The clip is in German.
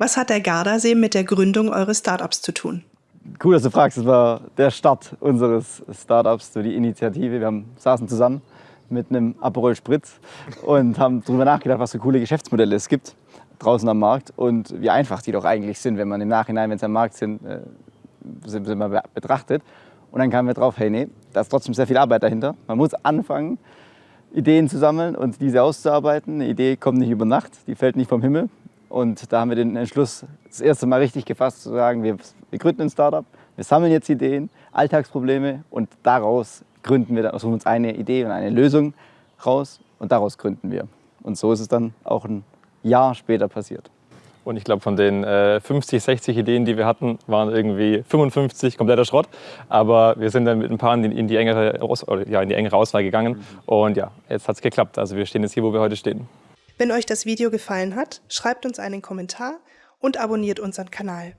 Was hat der Gardasee mit der Gründung eures Startups zu tun? Cool, dass du fragst. Das war der Start unseres Startups, so die Initiative. Wir haben, saßen zusammen mit einem Aperol Spritz und haben darüber nachgedacht, was für coole Geschäftsmodelle es gibt draußen am Markt und wie einfach die doch eigentlich sind, wenn man im Nachhinein, wenn sie am Markt sind, äh, sind, sind man betrachtet. Und dann kamen wir drauf, hey, nee, da ist trotzdem sehr viel Arbeit dahinter. Man muss anfangen, Ideen zu sammeln und diese auszuarbeiten. Eine Idee kommt nicht über Nacht, die fällt nicht vom Himmel. Und da haben wir den Entschluss das erste Mal richtig gefasst, zu sagen, wir, wir gründen ein Startup, wir sammeln jetzt Ideen, Alltagsprobleme und daraus gründen wir, dann, suchen uns eine Idee und eine Lösung raus und daraus gründen wir. Und so ist es dann auch ein Jahr später passiert. Und ich glaube, von den äh, 50, 60 Ideen, die wir hatten, waren irgendwie 55 kompletter Schrott. Aber wir sind dann mit ein paar in die, in die engere, ja, in die engere Auswahl gegangen. Mhm. Und ja, jetzt hat es geklappt. Also wir stehen jetzt hier, wo wir heute stehen. Wenn euch das Video gefallen hat, schreibt uns einen Kommentar und abonniert unseren Kanal.